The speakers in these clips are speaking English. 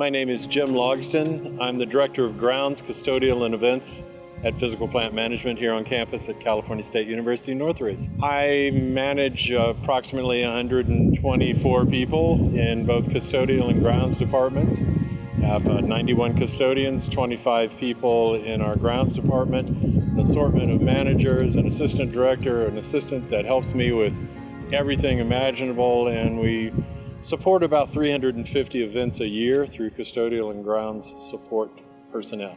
My name is Jim Logston. I'm the Director of Grounds, Custodial, and Events at Physical Plant Management here on campus at California State University Northridge. I manage approximately 124 people in both custodial and grounds departments. I have uh, 91 custodians, 25 people in our grounds department, an assortment of managers, an assistant director, an assistant that helps me with everything imaginable, and we support about 350 events a year through custodial and grounds support personnel.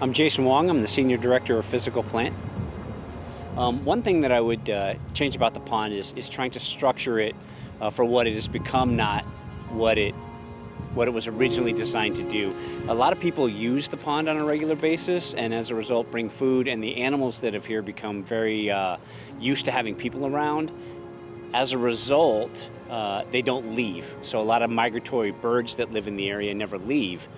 I'm Jason Wong. I'm the Senior Director of Physical Plant. Um, one thing that I would uh, change about the pond is, is trying to structure it uh, for what it has become, not what it what it was originally designed to do. A lot of people use the pond on a regular basis and as a result bring food and the animals that have here become very uh, used to having people around. As a result, uh, they don't leave. So a lot of migratory birds that live in the area never leave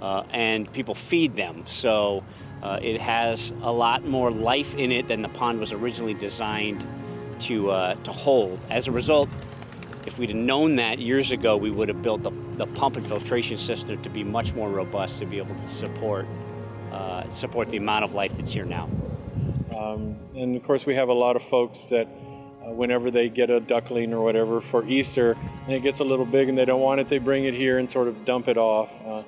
uh, and people feed them. So uh, it has a lot more life in it than the pond was originally designed to, uh, to hold. As a result, if we'd have known that years ago, we would have built the, the pump and filtration system to be much more robust to be able to support, uh, support the amount of life that's here now. Um, and of course, we have a lot of folks that whenever they get a duckling or whatever for Easter and it gets a little big and they don't want it, they bring it here and sort of dump it off. Uh,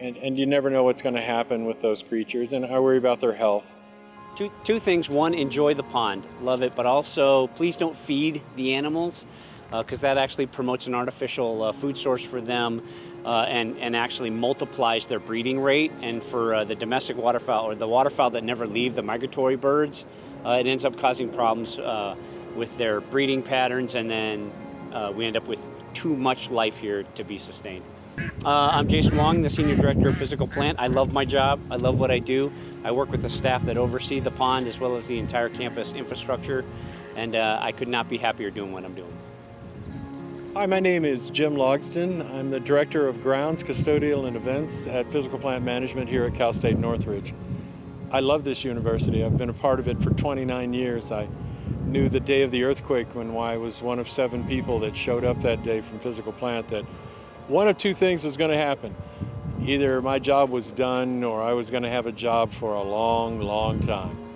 and, and you never know what's going to happen with those creatures, and I worry about their health. Two, two things. One, enjoy the pond, love it, but also please don't feed the animals because uh, that actually promotes an artificial uh, food source for them uh, and, and actually multiplies their breeding rate. And for uh, the domestic waterfowl or the waterfowl that never leave, the migratory birds, uh, it ends up causing problems uh, with their breeding patterns and then we end up with too much life here to be sustained. Uh, I'm Jason Wong, the Senior Director of Physical Plant. I love my job. I love what I do. I work with the staff that oversee the pond as well as the entire campus infrastructure, and uh, I could not be happier doing what I'm doing. Hi, my name is Jim Logston. I'm the Director of Grounds, Custodial, and Events at Physical Plant Management here at Cal State Northridge. I love this university. I've been a part of it for 29 years. I knew the day of the earthquake when I was one of seven people that showed up that day from Physical Plant that one of two things was going to happen. Either my job was done or I was going to have a job for a long, long time.